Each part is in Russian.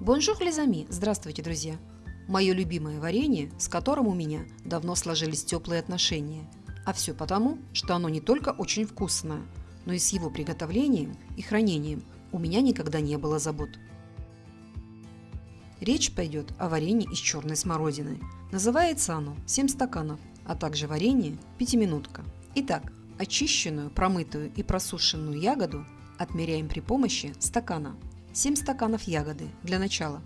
Bonjour les amis! Здравствуйте, друзья! Мое любимое варенье, с которым у меня давно сложились теплые отношения. А все потому, что оно не только очень вкусное, но и с его приготовлением и хранением у меня никогда не было забот. Речь пойдет о варенье из черной смородины. Называется оно 7 стаканов, а также варенье пятиминутка. Итак, очищенную, промытую и просушенную ягоду отмеряем при помощи стакана. 7 стаканов ягоды для начала.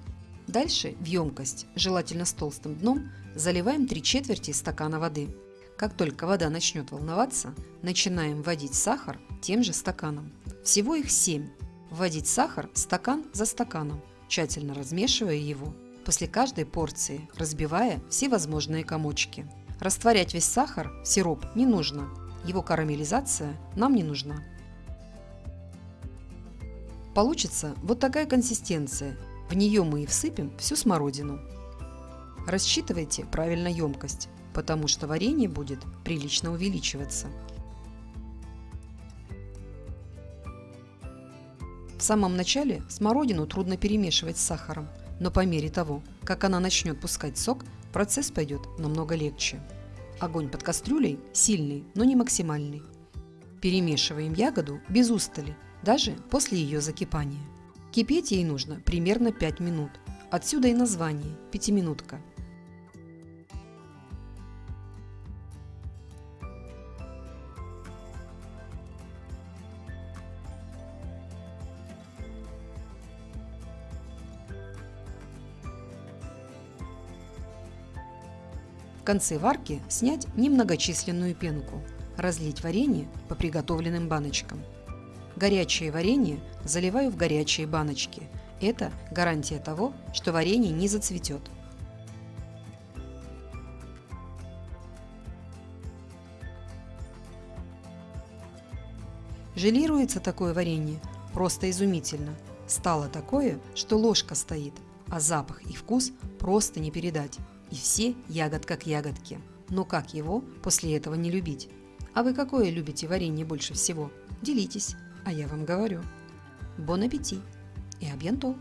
Дальше в емкость, желательно с толстым дном, заливаем 3 четверти стакана воды. Как только вода начнет волноваться, начинаем вводить сахар тем же стаканом. Всего их 7. Вводить сахар стакан за стаканом, тщательно размешивая его, после каждой порции разбивая все возможные комочки. Растворять весь сахар в сироп не нужно, его карамелизация нам не нужна. Получится вот такая консистенция. В нее мы и всыпем всю смородину. Рассчитывайте правильно емкость, потому что варенье будет прилично увеличиваться. В самом начале смородину трудно перемешивать с сахаром, но по мере того, как она начнет пускать сок, процесс пойдет намного легче. Огонь под кастрюлей сильный, но не максимальный. Перемешиваем ягоду без устали даже после ее закипания. Кипеть ей нужно примерно 5 минут. Отсюда и название – пятиминутка. В конце варки снять немногочисленную пенку, разлить варенье по приготовленным баночкам – Горячее варенье заливаю в горячие баночки. Это гарантия того, что варенье не зацветет. Желируется такое варенье просто изумительно. Стало такое, что ложка стоит, а запах и вкус просто не передать. И все ягодка к ягодке. Но как его после этого не любить? А вы какое любите варенье больше всего? Делитесь. А я вам говорю, бон аппетит и абьянто!